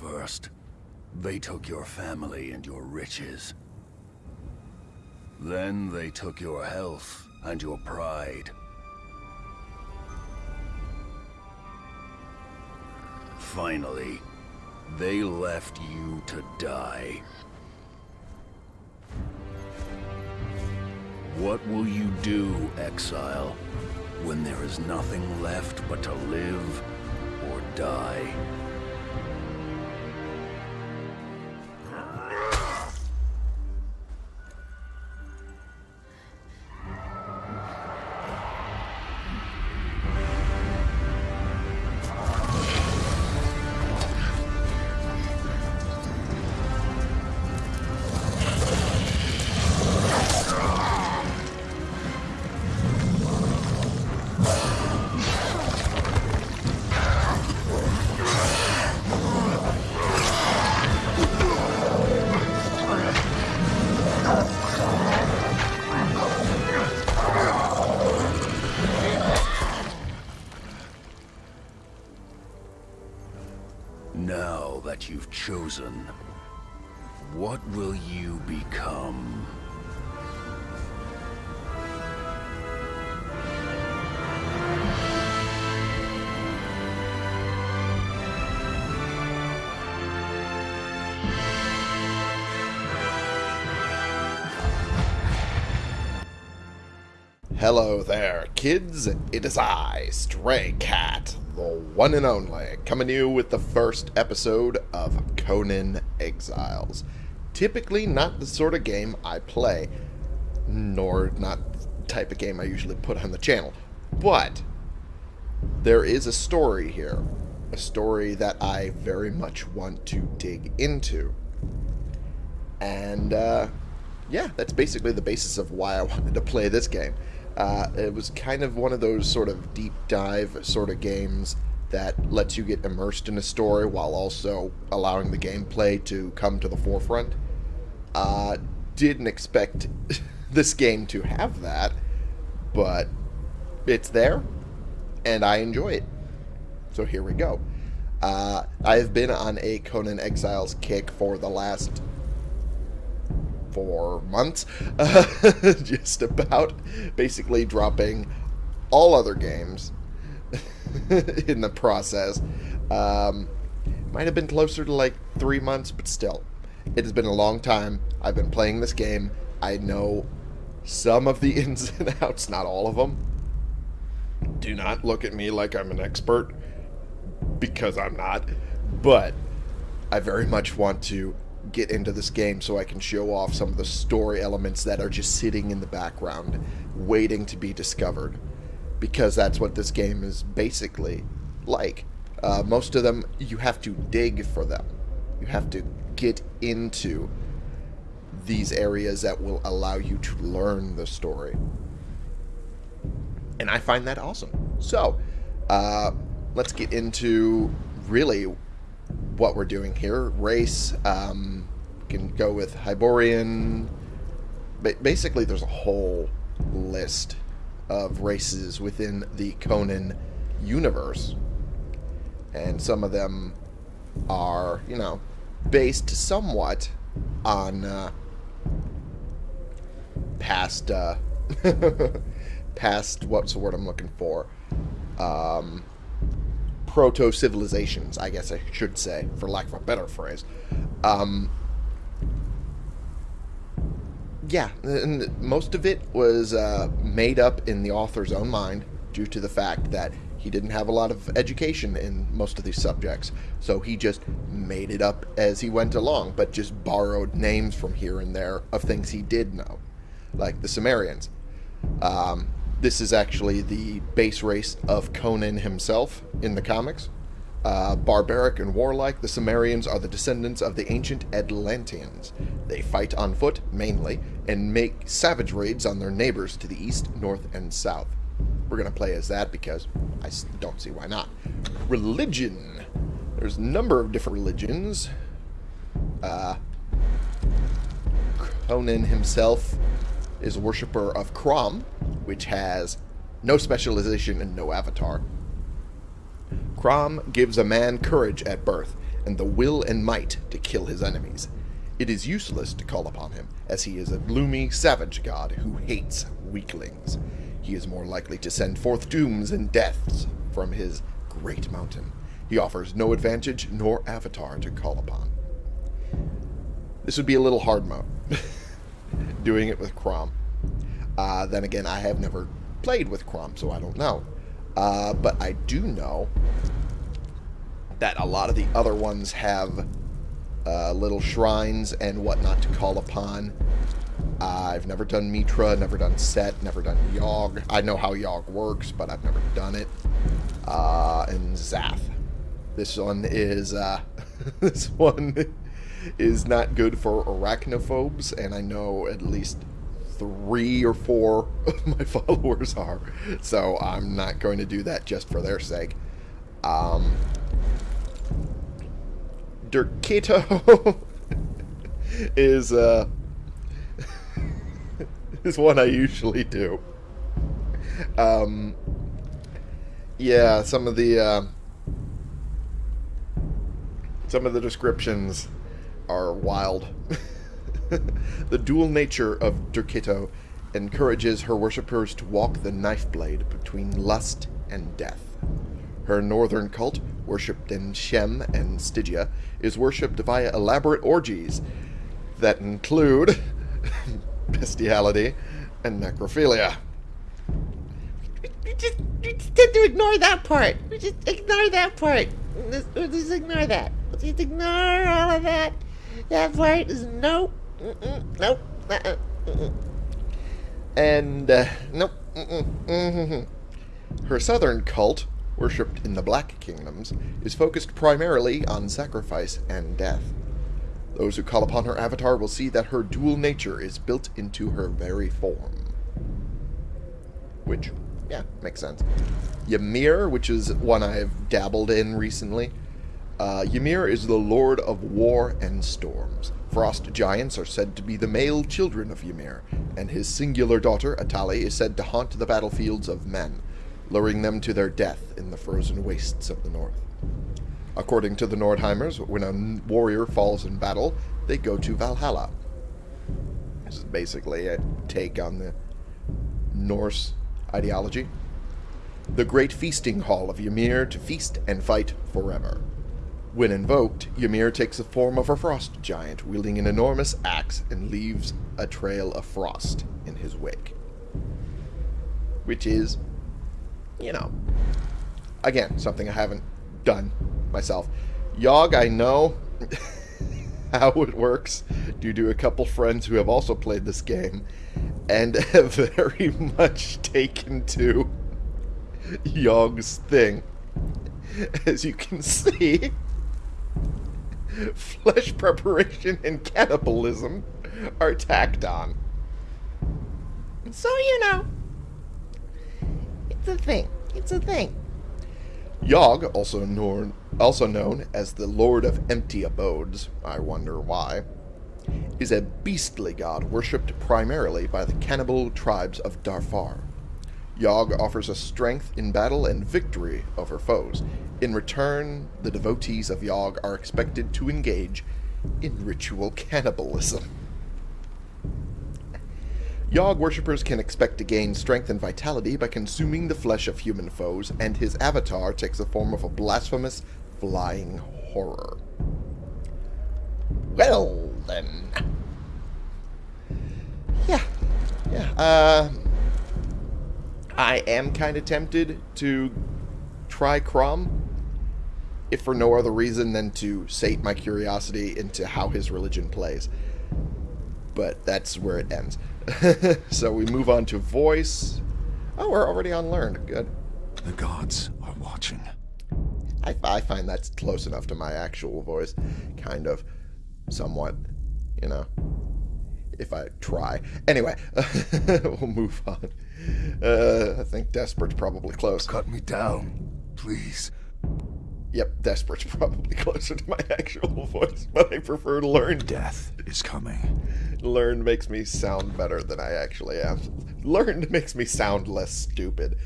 First, they took your family and your riches. Then they took your health and your pride. Finally, they left you to die. What will you do, exile, when there is nothing left but to live or die? What will you become? Hello there, kids. It is I, Stray Cat, the one and only, coming to you with the first episode of Conan Exiles. Typically not the sort of game I play, nor not the type of game I usually put on the channel. But there is a story here, a story that I very much want to dig into. And, uh, yeah, that's basically the basis of why I wanted to play this game. Uh, it was kind of one of those sort of deep dive sort of games that lets you get immersed in a story while also allowing the gameplay to come to the forefront. Uh, didn't expect this game to have that, but it's there, and I enjoy it. So here we go. Uh, I have been on a Conan Exiles kick for the last four months, uh, just about, basically dropping all other games in the process. Um, might have been closer to like three months, but still, it has been a long time. I've been playing this game. I know some of the ins and outs, not all of them. Do not look at me like I'm an expert, because I'm not. But I very much want to get into this game so I can show off some of the story elements that are just sitting in the background, waiting to be discovered. Because that's what this game is basically like. Uh, most of them, you have to dig for them. You have to get into these areas that will allow you to learn the story. And I find that awesome. So, uh, let's get into really what we're doing here. Race, um, can go with Hyborian. Ba basically, there's a whole list of races within the Conan universe. And some of them are, you know, based somewhat on uh, past, uh, past, what's the word I'm looking for? Um, proto-civilizations, I guess I should say, for lack of a better phrase. Um, yeah, and most of it was uh, made up in the author's own mind due to the fact that he didn't have a lot of education in most of these subjects. So he just made it up as he went along, but just borrowed names from here and there of things he did know, like the Cimmerians. Um, this is actually the base race of Conan himself in the comics. Uh, barbaric and warlike, the Cimmerians are the descendants of the ancient Atlanteans. They fight on foot, mainly, and make savage raids on their neighbors to the east, north, and south. We're going to play as that because I don't see why not. Religion. There's a number of different religions. Uh, Conan himself is a worshipper of Crom, which has no specialization and no avatar. Crom gives a man courage at birth, and the will and might to kill his enemies. It is useless to call upon him, as he is a gloomy, savage god who hates weaklings. He is more likely to send forth dooms and deaths from his great mountain. He offers no advantage nor avatar to call upon. This would be a little hard mode, doing it with Crom. Uh, then again, I have never played with Crom, so I don't know. Uh, but I do know that a lot of the other ones have uh, little shrines and whatnot to call upon. I've never done Mitra, never done Set, never done Yogg. I know how Yogg works, but I've never done it. Uh, and Zath. This one is uh, this one is not good for arachnophobes, and I know at least three or four of my followers are. So I'm not going to do that just for their sake. Um, Derketo is uh, is one I usually do. Um, yeah, some of the uh, some of the descriptions are wild. the dual nature of Derketo encourages her worshippers to walk the knife blade between lust and death. Her northern cult, worshipped in Shem and Stygia, is worshipped via elaborate orgies that include bestiality and necrophilia. We just, we just tend to ignore that part. We just ignore that part. Just, we just ignore that. Let's just ignore all of that. That part is nope. Nope. Uh-uh. And, uh, nope. Mm-hmm. Her southern cult, worshipped in the Black Kingdoms, is focused primarily on sacrifice and death. Those who call upon her avatar will see that her dual nature is built into her very form. Which, yeah, makes sense. Ymir, which is one I've dabbled in recently. Uh, Ymir is the lord of war and storms. Frost giants are said to be the male children of Ymir, and his singular daughter, Atali, is said to haunt the battlefields of men, luring them to their death in the frozen wastes of the north. According to the Nordheimers, when a warrior falls in battle, they go to Valhalla. This is basically a take on the Norse ideology. The great feasting hall of Ymir to feast and fight forever. When invoked, Ymir takes the form of a frost giant wielding an enormous axe and leaves a trail of frost in his wake. Which is, you know, again, something I haven't done myself. Yogg, I know how it works due to a couple friends who have also played this game and have very much taken to Yogg's thing. As you can see, flesh preparation and cannibalism are tacked on. So you know, it's a thing. It's a thing. Yogg, also known, also known as the Lord of Empty Abodes, I wonder why, is a beastly god worshipped primarily by the cannibal tribes of Darfar. Yogg offers us strength in battle and victory over foes. In return, the devotees of Yogg are expected to engage in ritual cannibalism. Yogg worshippers can expect to gain strength and vitality by consuming the flesh of human foes, and his avatar takes the form of a blasphemous flying horror. Well, then. Yeah. Yeah. Uh, I am kind of tempted to try Crom, if for no other reason than to sate my curiosity into how his religion plays. But that's where it ends. so we move on to voice. Oh, we're already on learned. Good. The gods are watching. I, I find that's close enough to my actual voice. Kind of. Somewhat. You know. If I try. Anyway, we'll move on. Uh, I think Desperate's probably close. Cut me down, please. Yep, Desperate's probably closer to my actual voice, but I prefer to learn. Death is coming. Learned makes me sound better than I actually am. Learned makes me sound less stupid.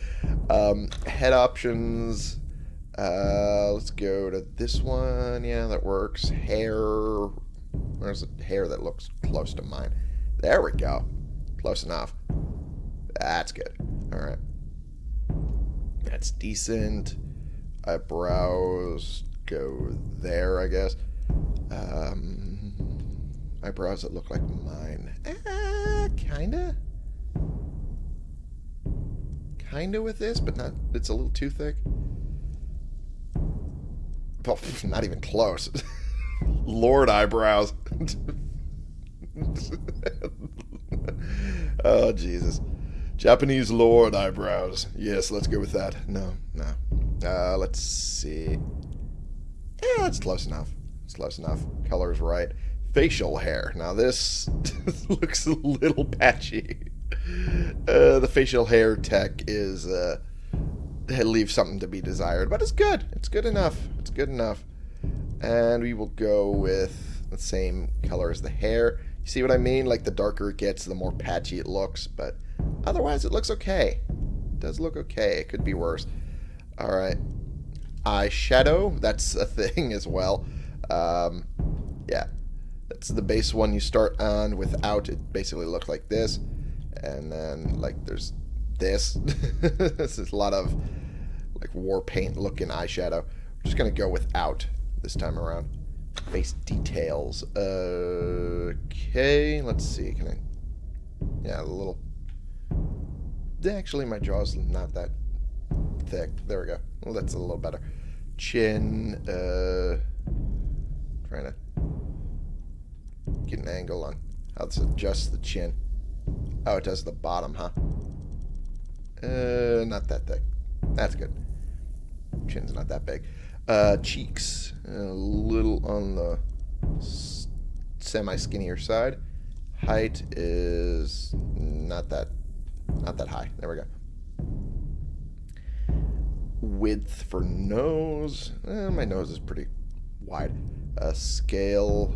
Um, head options. Uh, let's go to this one. Yeah, that works. Hair. There's a hair that looks close to mine. There we go. Close enough. That's good. All right. That's decent. Eyebrows go there, I guess. Um, eyebrows that look like mine. Uh, kinda. Kinda with this, but not. It's a little too thick. Oh, not even close. Lord eyebrows. oh Jesus. Japanese lord eyebrows. Yes, let's go with that. No, no. Uh, let's see. Yeah, that's close enough. It's close enough. Color's right. Facial hair. Now this looks a little patchy. Uh, the facial hair tech is uh, it leaves something to be desired, but it's good. It's good enough. It's good enough. And we will go with the same color as the hair. You see what I mean? Like the darker it gets, the more patchy it looks, but otherwise it looks okay. It does look okay. It could be worse. All right. Eyeshadow, that's a thing as well. Um, yeah, that's the base one you start on without. It basically looks like this. And then, like, there's this. this is a lot of, like, war paint looking eyeshadow. We're just to go without this time around. Face details. Okay, let's see. Can I... Yeah, a little... Actually, my jaw's not that thick. There we go. Well, that's a little better. Chin. Uh, trying to get an angle on how this adjusts the chin. Oh, it does the bottom, huh? Uh, not that thick. That's good. Chin's not that big. Uh, cheeks. A little on the semi-skinnier side. Height is not that not that high. There we go. Width for nose. Eh, my nose is pretty wide. Uh, scale.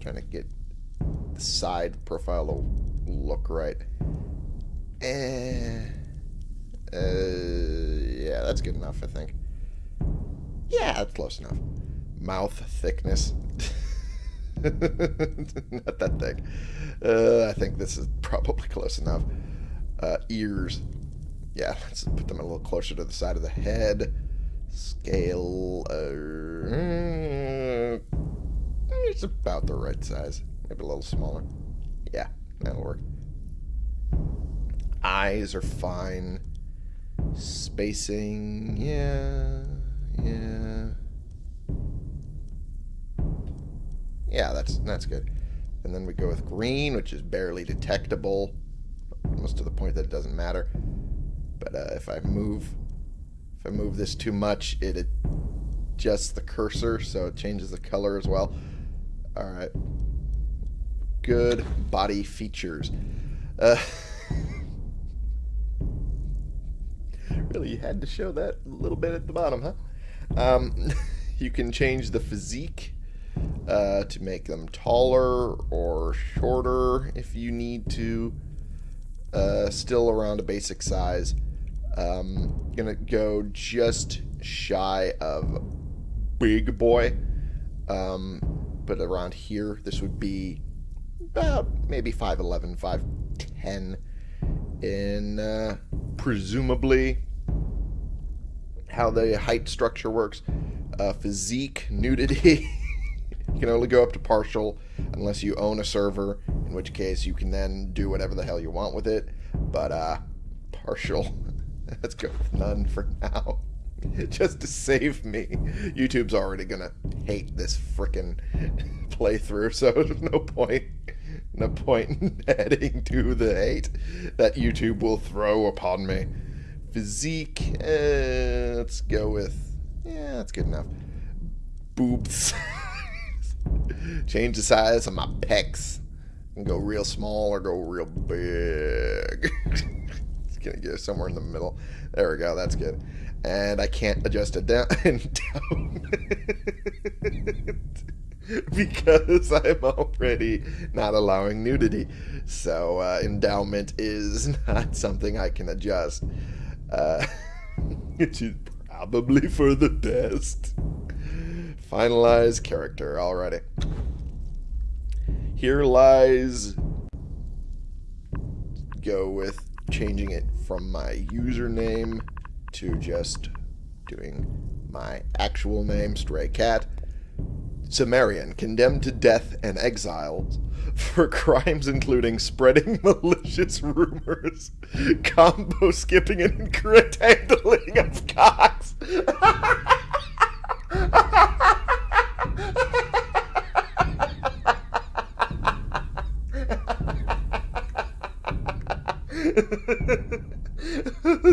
trying to get the side profile to look right. Uh, yeah, that's good enough, I think. Yeah, that's close enough. Mouth thickness. Not that thick. Uh, I think this is probably close enough. Uh, ears. Yeah, let's put them a little closer to the side of the head. Scale. Uh, it's about the right size. Maybe a little smaller. Yeah, that'll work. Eyes are fine. Spacing, yeah, yeah. Yeah, that's that's good. And then we go with green, which is barely detectable, almost to the point that it doesn't matter. But uh, if I move, if I move this too much, it adjusts the cursor, so it changes the color as well. All right. Good body features. Uh, really, you had to show that a little bit at the bottom, huh? Um, you can change the physique uh, to make them taller or shorter if you need to. Uh, still around a basic size. Um, gonna go just shy of big boy. Um, but around here, this would be about maybe 5'11, 5'10 in uh, presumably how the height structure works. Uh, physique, nudity. you can only go up to partial unless you own a server, in which case you can then do whatever the hell you want with it. But uh, partial, let's go with none for now. Just to save me. YouTube's already gonna hate this frickin' playthrough, so there's no point no point in adding to the hate that YouTube will throw upon me. Physique, uh, let's go with, yeah, that's good enough. Boobs. Change the size of my pecs. And go real small or go real big. it's gonna go somewhere in the middle. There we go, that's good. And I can't adjust it down and down. because I'm already not allowing nudity. So uh, endowment is not something I can adjust. Uh, which is Probably for the best. Finalize character already. Here lies. Go with changing it from my username to just doing my actual name, Stray Cat. Cimmerian, condemned to death and exiled for crimes including spreading malicious rumors, combo skipping, and incorrect handling of cocks.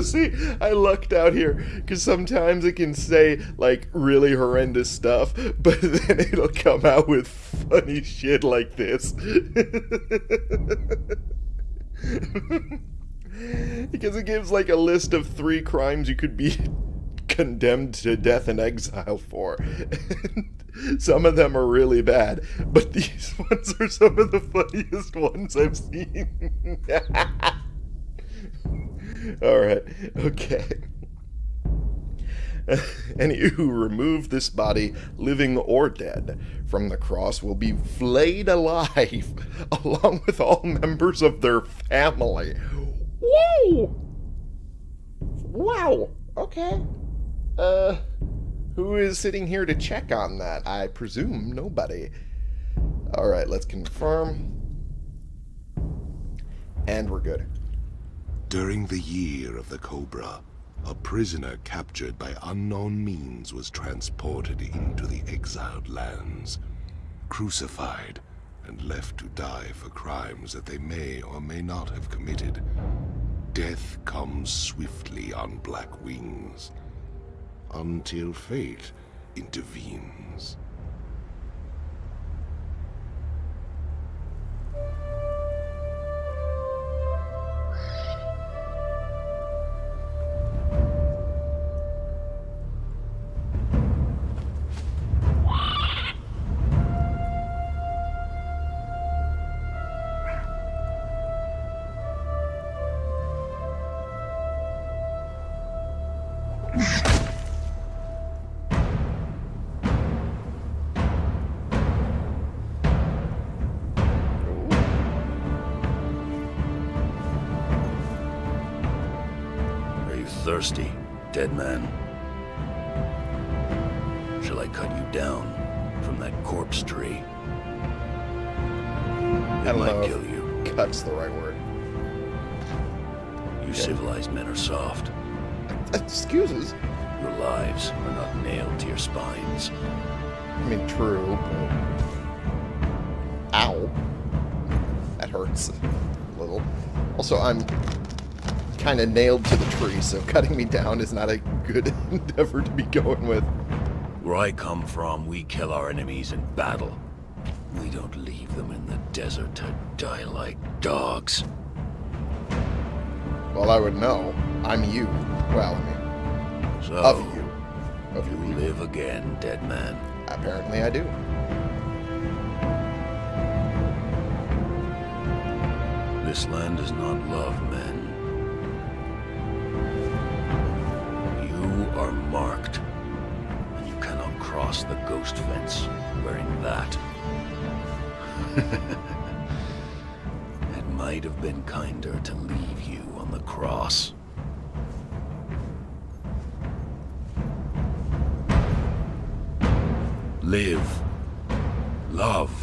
See, I lucked out here because sometimes it can say like really horrendous stuff, but then it'll come out with funny shit like this. because it gives like a list of three crimes you could be condemned to death and exile for. some of them are really bad, but these ones are some of the funniest ones I've seen. Alright, okay. Any who remove this body, living or dead, from the cross will be flayed alive, along with all members of their family. Whoa! Wow, okay. Uh, who is sitting here to check on that? I presume nobody. Alright, let's confirm. And we're good. During the year of the Cobra, a prisoner captured by unknown means was transported into the exiled lands, crucified, and left to die for crimes that they may or may not have committed. Death comes swiftly on black wings, until fate intervenes. I don't might know kill you. cut's the right word. You civilized men are soft. Excuses. Your lives are not nailed to your spines. I mean, true, but... Ow. That hurts a little. Also, I'm kind of nailed to the tree, so cutting me down is not a good endeavor to be going with. Where I come from, we kill our enemies in battle. We don't leave them in the desert to die like dogs. Well, I would know. I'm you. Well, I mean, So, of you. Of you you. live again, dead man. Apparently I do. This land does not love men. You are marked, and you cannot cross the ghost fence wearing that. it might have been kinder to leave you on the cross. Live. Love.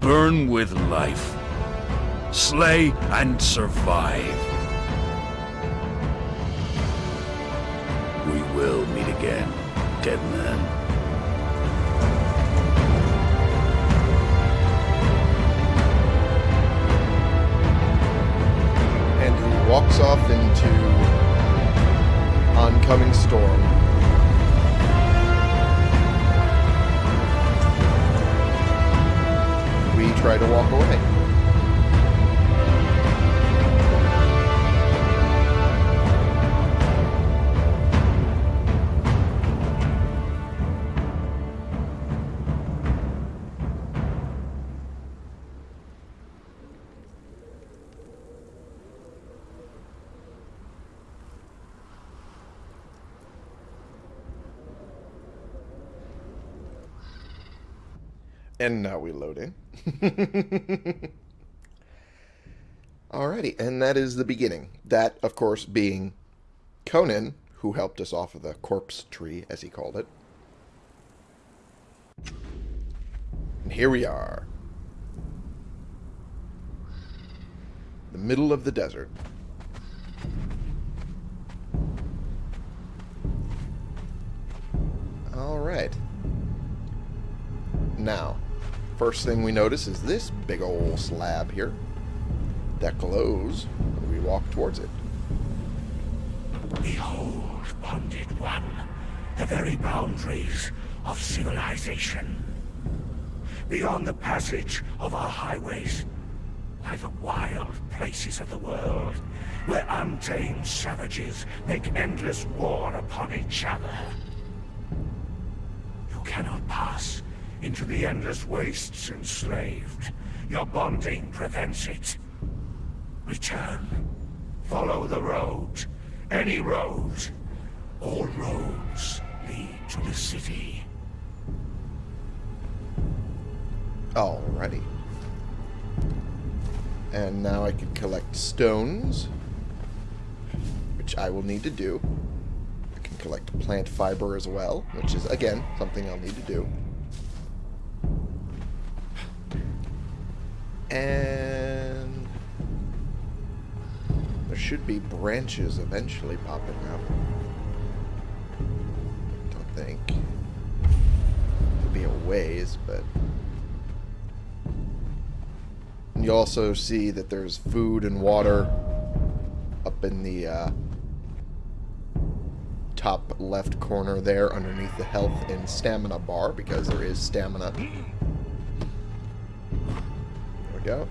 Burn with life. Slay and survive. We will meet again, dead man. Walks off into oncoming storm. We try to walk away. And now we load in. Alrighty, and that is the beginning. That, of course, being Conan, who helped us off of the corpse tree, as he called it. And here we are. The middle of the desert. Alright. Now, first thing we notice is this big old slab here that glows when we walk towards it. Behold, bonded one, the very boundaries of civilization. Beyond the passage of our highways lie the wild places of the world, where untamed savages make endless war upon each other. You cannot pass into the endless wastes enslaved. Your bonding prevents it. Return. Follow the road. Any road. All roads lead to the city. Alrighty. And now I can collect stones, which I will need to do. I can collect plant fiber as well, which is, again, something I'll need to do. And there should be branches eventually popping up. Don't think. It'll be a ways, but you also see that there's food and water up in the uh, top left corner there underneath the health and stamina bar because there is stamina. Go.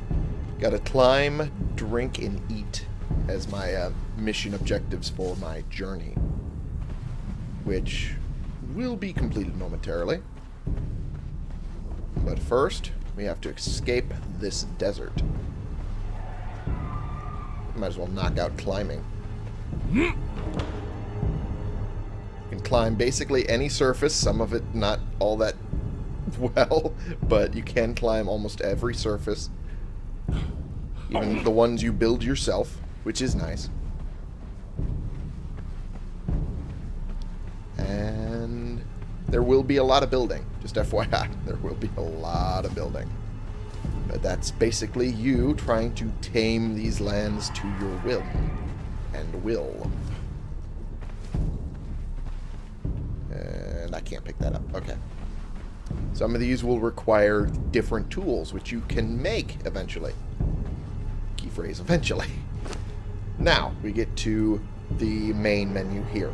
Got to climb, drink, and eat as my uh, mission objectives for my journey. Which will be completed momentarily. But first, we have to escape this desert. Might as well knock out climbing. You can climb basically any surface, some of it not all that well, but you can climb almost every surface. Even the ones you build yourself, which is nice. And there will be a lot of building. Just FYI, there will be a lot of building. But that's basically you trying to tame these lands to your will. And will. And I can't pick that up. Okay. Some of these will require different tools, which you can make eventually. Phrase, eventually. Now, we get to the main menu here.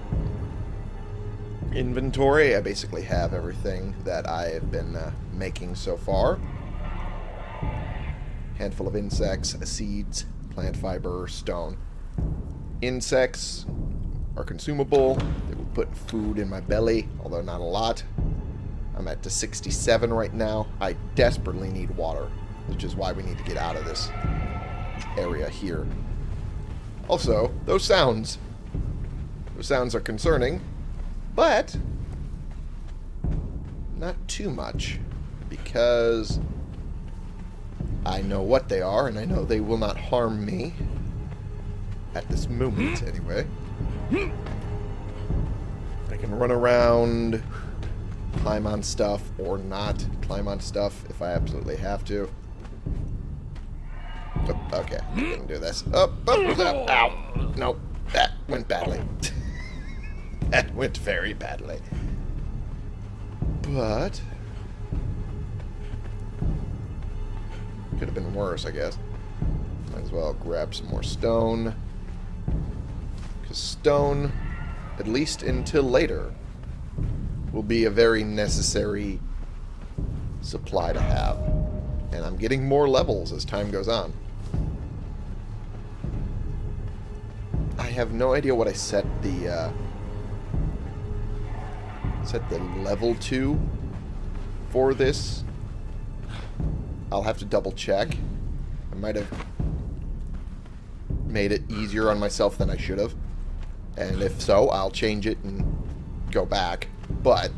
Inventory, I basically have everything that I have been uh, making so far. Handful of insects, seeds, plant fiber, stone. Insects are consumable. They will put food in my belly, although not a lot. I'm at to 67 right now. I desperately need water, which is why we need to get out of this area here. Also, those sounds. Those sounds are concerning, but not too much, because I know what they are, and I know they will not harm me. At this moment, hmm. anyway. I can run around, climb on stuff, or not climb on stuff if I absolutely have to. Oh, okay, I can do this. Oh, oh, oh, ow. Nope, that went badly. that went very badly. But... Could have been worse, I guess. Might as well grab some more stone. Because stone, at least until later, will be a very necessary supply to have. And I'm getting more levels as time goes on. I have no idea what I set the uh, set the level to for this. I'll have to double check. I might have made it easier on myself than I should have. And if so, I'll change it and go back. But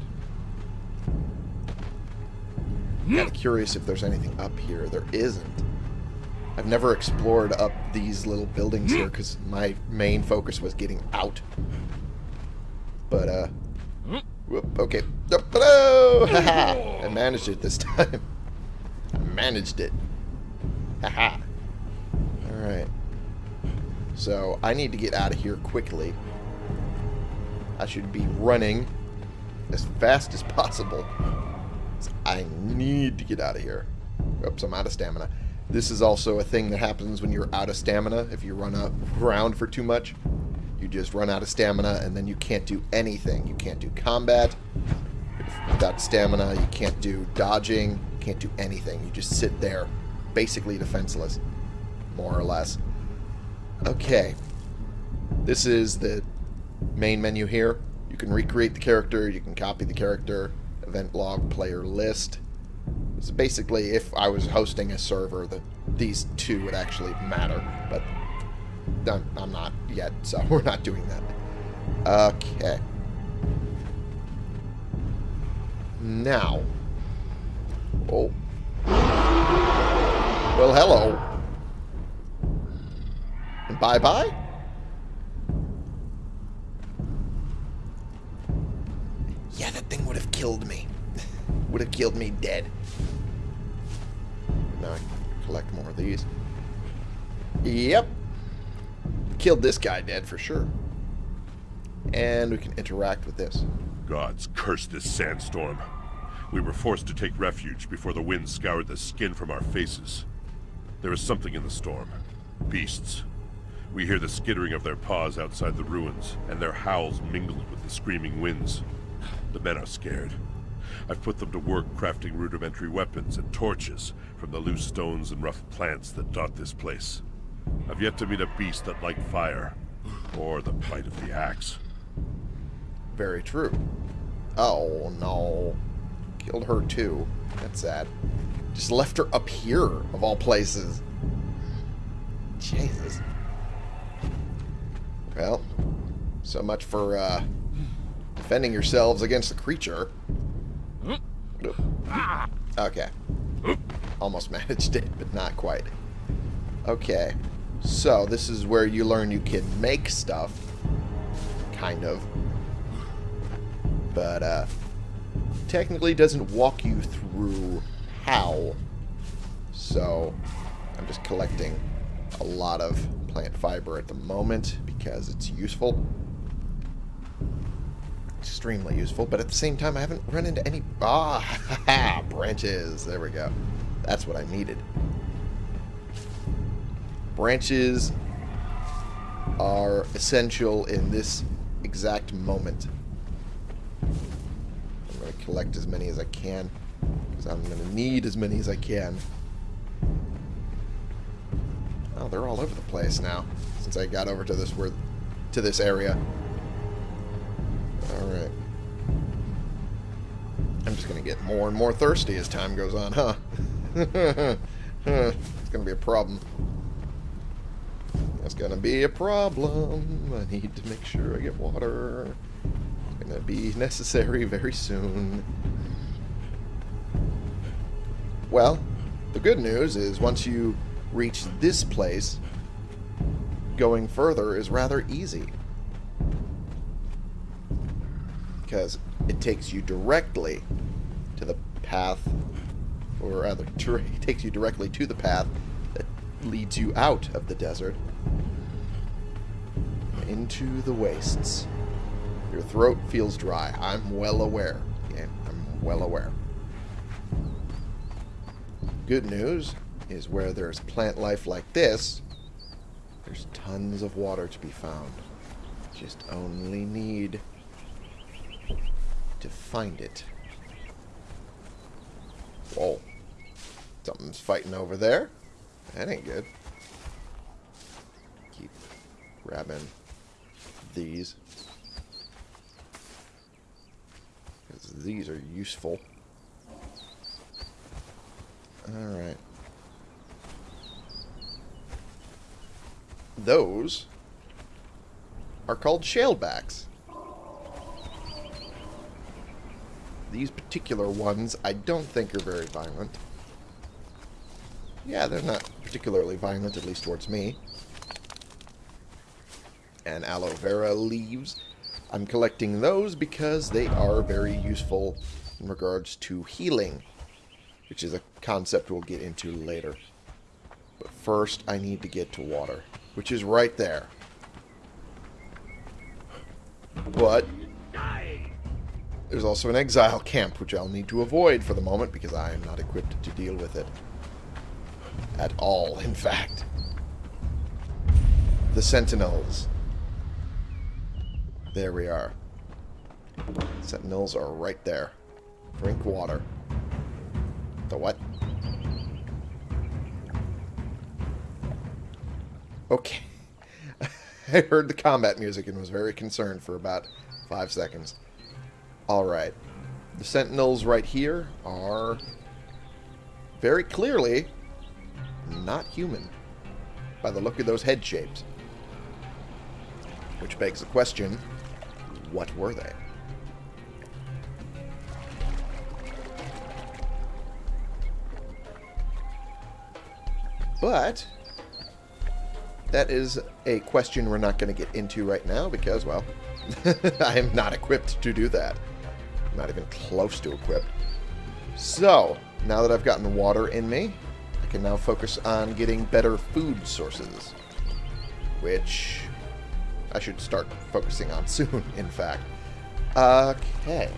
kind of curious if there's anything up here. There isn't. I've never explored up these little buildings here because my main focus was getting out. But, uh... Whoop, okay. Hello! Haha! I managed it this time. I managed it. Haha. Alright. So, I need to get out of here quickly. I should be running as fast as possible. I need to get out of here. Oops, I'm out of stamina. This is also a thing that happens when you're out of stamina. If you run up around for too much, you just run out of stamina and then you can't do anything. You can't do combat. Without stamina, you can't do dodging. You can't do anything. You just sit there, basically defenseless, more or less. Okay. This is the main menu here. You can recreate the character, you can copy the character, event log, player list. So basically, if I was hosting a server, that these two would actually matter, but I'm, I'm not yet, so we're not doing that. Okay. Now. Oh. Well, hello. And bye-bye? Yeah, that thing would have killed me. would have killed me dead. Now I can collect more of these. Yep. Killed this guy dead for sure. And we can interact with this. Gods curse this sandstorm. We were forced to take refuge before the wind scoured the skin from our faces. There is something in the storm. Beasts. We hear the skittering of their paws outside the ruins, and their howls mingled with the screaming winds. The men are scared. I've put them to work crafting rudimentary weapons and torches from the loose stones and rough plants that dot this place. I've yet to meet a beast that liked fire, or the bite of the axe. Very true. Oh, no. Killed her, too. That's sad. Just left her up here, of all places. Jesus. Well, so much for, uh, defending yourselves against the creature. Okay. Almost managed it, but not quite. Okay. So, this is where you learn you can make stuff. Kind of. But, uh, technically doesn't walk you through how. So, I'm just collecting a lot of plant fiber at the moment because it's useful. Extremely useful, but at the same time I haven't run into any... Ah, branches. There we go. That's what I needed. Branches are essential in this exact moment. I'm going to collect as many as I can because I'm going to need as many as I can. Oh, they're all over the place now since I got over to this to this area. All right. I'm just going to get more and more thirsty as time goes on, huh? it's going to be a problem. That's going to be a problem. I need to make sure I get water. It's going to be necessary very soon. Well, the good news is once you reach this place, going further is rather easy. Because it takes you directly to the path, or rather, takes you directly to the path that leads you out of the desert into the wastes. Your throat feels dry. I'm well aware. Yeah, I'm well aware. Good news is where there's plant life like this, there's tons of water to be found. Just only need to find it. Whoa. Something's fighting over there. That ain't good. Keep grabbing these. Because these are useful. Alright. Those are called shalebacks. These particular ones I don't think are very violent. Yeah, they're not particularly violent, at least towards me. And aloe vera leaves. I'm collecting those because they are very useful in regards to healing, which is a concept we'll get into later. But first, I need to get to water, which is right there. But there's also an exile camp, which I'll need to avoid for the moment because I am not equipped to deal with it. At all, in fact. The Sentinels. There we are. Sentinels are right there. Drink water. The what? Okay. I heard the combat music and was very concerned for about five seconds. Alright. The sentinels right here are very clearly not human by the look of those head shapes. Which begs the question, what were they? But that is a question we're not going to get into right now because, well, I am not equipped to do that. Not even close to equipped. So, now that I've gotten water in me, I can now focus on getting better food sources. Which I should start focusing on soon, in fact. Okay.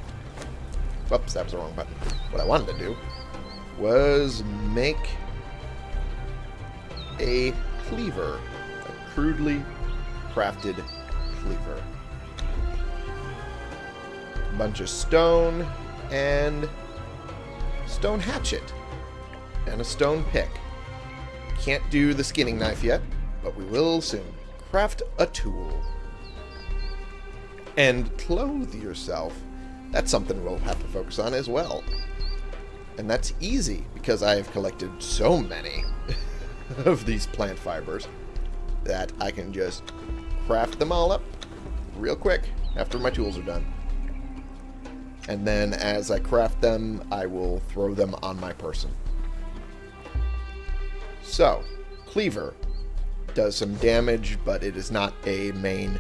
Whoops, that was the wrong button. What I wanted to do was make a cleaver. A crudely crafted cleaver. Bunch of stone and stone hatchet and a stone pick. Can't do the skinning knife yet, but we will soon. Craft a tool. And clothe yourself. That's something we'll have to focus on as well. And that's easy, because I have collected so many of these plant fibers that I can just craft them all up real quick after my tools are done. And then as I craft them, I will throw them on my person. So, Cleaver does some damage, but it is not a main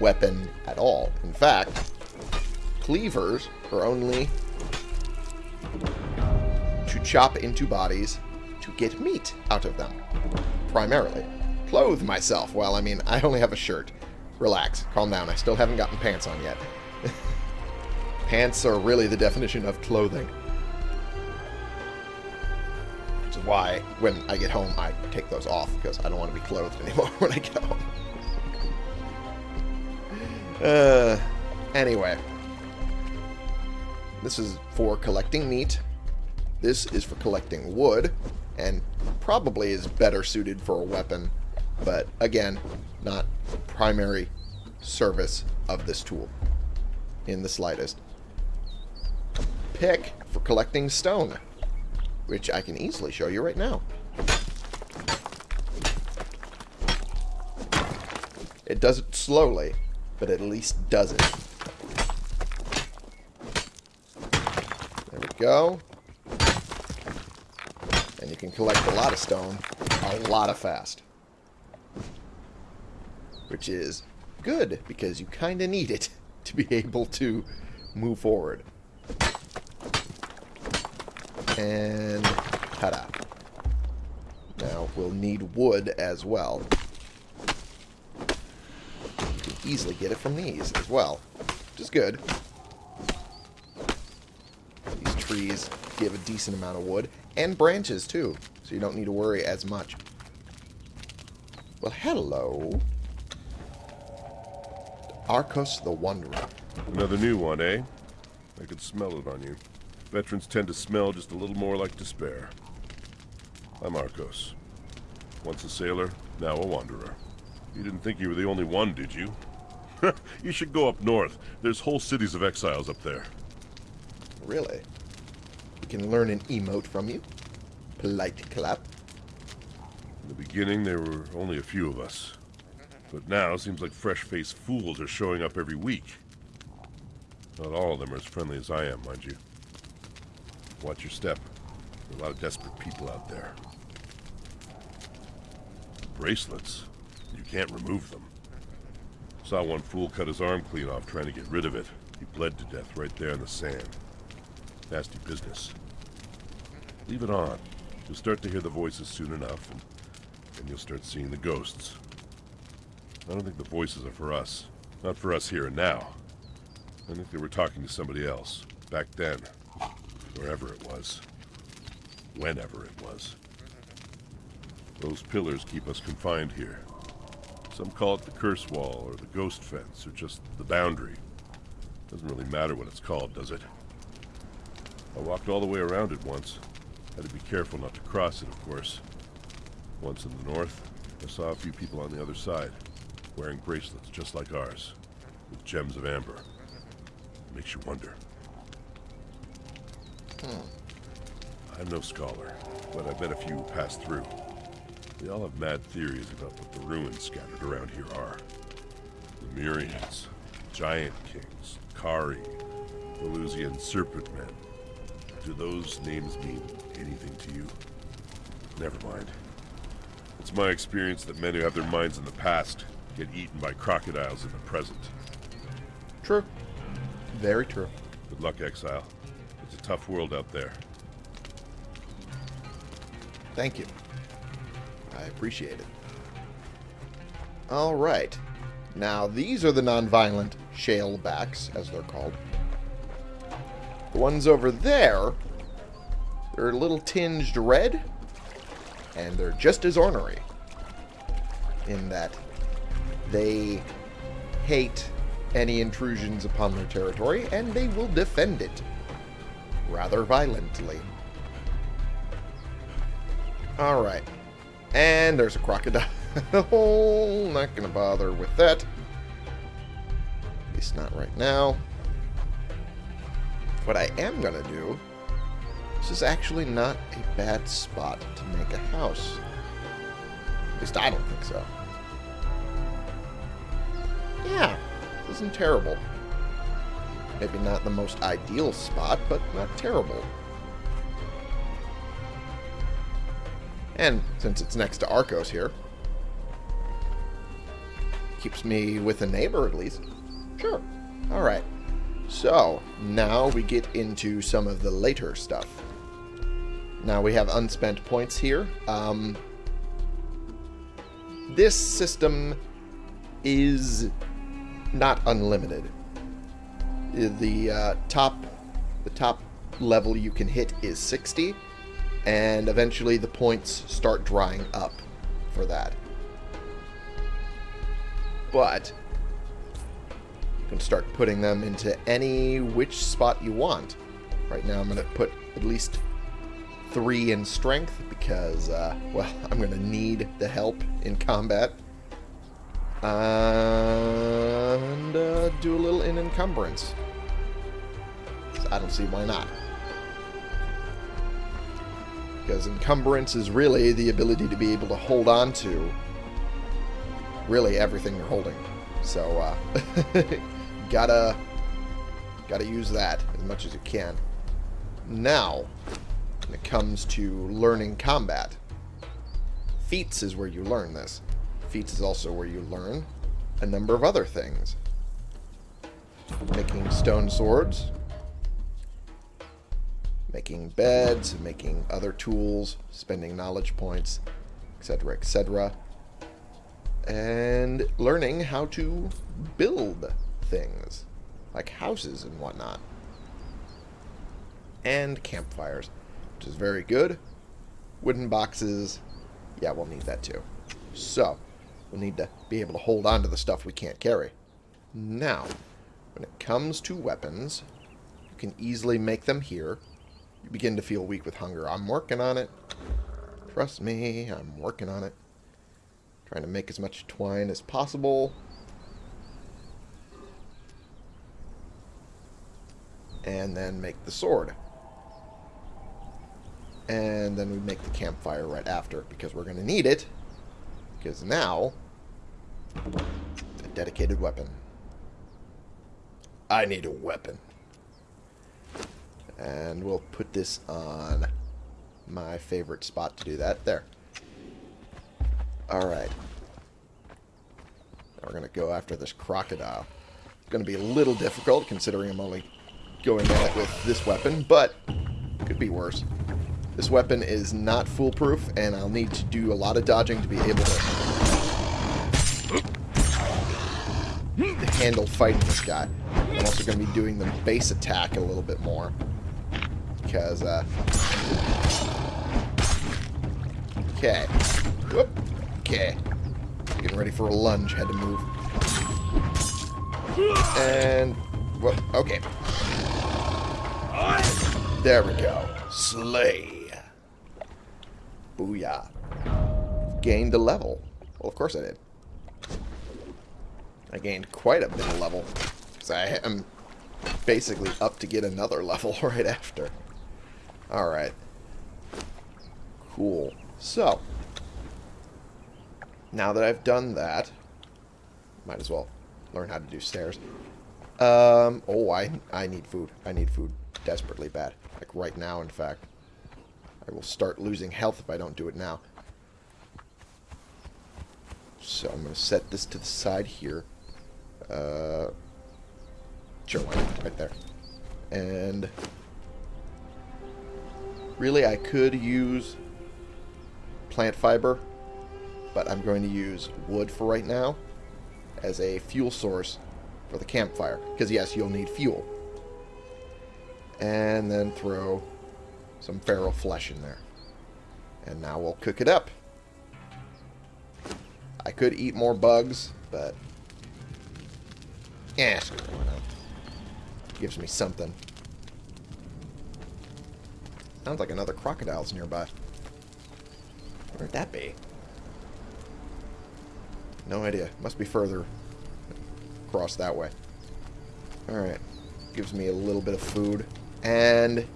weapon at all. In fact, cleavers are only to chop into bodies to get meat out of them, primarily. Clothe myself. Well, I mean, I only have a shirt. Relax. Calm down. I still haven't gotten pants on yet. pants are really the definition of clothing. Which is why, when I get home, I take those off, because I don't want to be clothed anymore when I get home. Uh, anyway. This is for collecting meat. This is for collecting wood, and probably is better suited for a weapon, but again, not the primary service of this tool in the slightest. Pick for collecting stone, which I can easily show you right now. It does it slowly, but at least does it. There we go. And you can collect a lot of stone a lot of fast. Which is good, because you kind of need it to be able to move forward. And ta-da. Now, we'll need wood as well easily get it from these as well, which is good. These trees give a decent amount of wood, and branches too, so you don't need to worry as much. Well, hello. Arcos the Wanderer. Another new one, eh? I could smell it on you. Veterans tend to smell just a little more like despair. I'm Arcos. Once a sailor, now a wanderer. You didn't think you were the only one, did you? you should go up north. There's whole cities of exiles up there. Really? We can learn an emote from you. Polite clap. In the beginning, there were only a few of us. But now, it seems like fresh-faced fools are showing up every week. Not all of them are as friendly as I am, mind you. Watch your step. There are a lot of desperate people out there. Bracelets. You can't remove them. Saw one fool cut his arm clean off trying to get rid of it. He bled to death right there in the sand. Nasty business. Leave it on. You'll start to hear the voices soon enough, and you'll start seeing the ghosts. I don't think the voices are for us. Not for us here and now. I think they were talking to somebody else. Back then. Wherever it was. Whenever it was. Those pillars keep us confined here. Some call it the curse wall, or the ghost fence, or just the boundary. Doesn't really matter what it's called, does it? I walked all the way around it once. Had to be careful not to cross it, of course. Once in the north, I saw a few people on the other side, wearing bracelets just like ours, with gems of amber. It makes you wonder. Hmm. I'm no scholar, but I bet a few pass through. They all have mad theories about what the ruins scattered around here are. The Myrians, Giant Kings, Kari, Valusian Serpent Men. Do those names mean anything to you? Never mind. It's my experience that men who have their minds in the past get eaten by crocodiles in the present. True. Very true. Good luck, Exile. It's a tough world out there. Thank you. I appreciate it. All right. Now, these are the non-violent shalebacks, as they're called. The ones over there, they're a little tinged red, and they're just as ornery in that they hate any intrusions upon their territory, and they will defend it rather violently. Alright. And there's a crocodile. not going to bother with that. At least not right now. What I am going to do... This is actually not a bad spot to make a house. At least I don't think so. Yeah, this isn't terrible. Maybe not the most ideal spot, but not terrible. And since it's next to Arcos here, keeps me with a neighbor at least. Sure. Alright. So, now we get into some of the later stuff. Now we have unspent points here. Um, this system is not unlimited. The uh, top, the top level you can hit is 60, and eventually the points start drying up for that. But you can start putting them into any which spot you want. Right now I'm going to put at least three in strength because, uh, well, I'm going to need the help in combat. And uh, do a little encumbrance. I don't see why not. Because encumbrance is really the ability to be able to hold on to really everything you're holding. So, uh, gotta, gotta use that as much as you can. Now, when it comes to learning combat, feats is where you learn this. Feats is also where you learn a number of other things. Making stone swords, making beds, making other tools, spending knowledge points, etc., etc. And learning how to build things, like houses and whatnot. And campfires, which is very good. Wooden boxes, yeah, we'll need that too. So, we'll need to be able to hold on to the stuff we can't carry. Now, when it comes to weapons, you can easily make them here you begin to feel weak with hunger. I'm working on it. Trust me, I'm working on it. Trying to make as much twine as possible. And then make the sword. And then we make the campfire right after, because we're going to need it. Because now, a dedicated weapon. I need a weapon. And we'll put this on my favorite spot to do that. There. Alright. Now we're going to go after this crocodile. It's going to be a little difficult considering I'm only going at it with this weapon, but could be worse. This weapon is not foolproof, and I'll need to do a lot of dodging to be able to handle fighting this guy. Also going to be doing the base attack a little bit more. Because, uh... Okay. Whoop. Okay. Getting ready for a lunge. Had to move. And... Whoop. Okay. There we go. Slay. Booyah. Gained a level. Well, of course I did. I gained quite a bit of level. Because I am basically up to get another level right after. Alright. Cool. So. Now that I've done that, might as well learn how to do stairs. Um, oh, I, I need food. I need food desperately bad. Like right now, in fact. I will start losing health if I don't do it now. So I'm going to set this to the side here. Uh, sure, why not? Right there. And really, I could use plant fiber, but I'm going to use wood for right now as a fuel source for the campfire. Because yes, you'll need fuel. And then throw some feral flesh in there. And now we'll cook it up. I could eat more bugs, but... Yeah, screw it? Gives me something. Sounds like another crocodile's nearby. Where'd that be? No idea. Must be further across that way. Alright. Gives me a little bit of food. And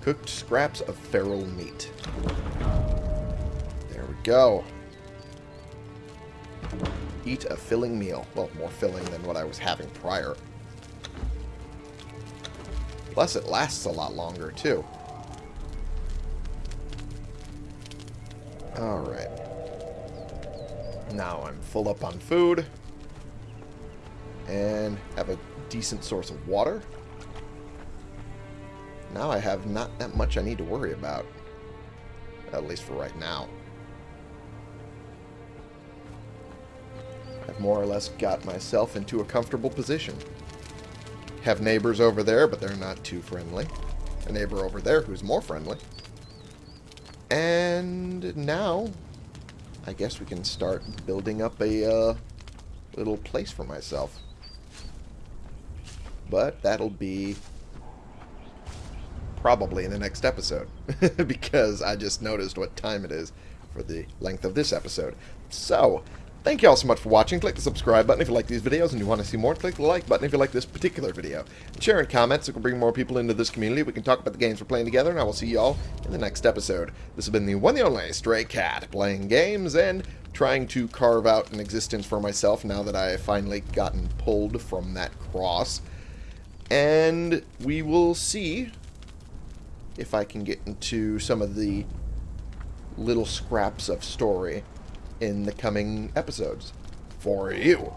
cooked scraps of feral meat. There we go. Eat a filling meal. Well, more filling than what I was having prior. Plus, it lasts a lot longer, too. Alright. Now I'm full up on food. And have a decent source of water. Now I have not that much I need to worry about. At least for right now. I've more or less got myself into a comfortable position. Have neighbors over there, but they're not too friendly. A neighbor over there who's more friendly. And now, I guess we can start building up a uh, little place for myself. But that'll be probably in the next episode because I just noticed what time it is for the length of this episode. So, thank you all so much for watching. Click the subscribe button if you like these videos and you want to see more. Click the like button if you like this particular video. Share and comment so we can bring more people into this community. We can talk about the games we're playing together, and I will see you all in the next episode. This has been the one and only Stray Cat, playing games and trying to carve out an existence for myself now that I have finally gotten pulled from that cross. And we will see if I can get into some of the little scraps of story in the coming episodes for you.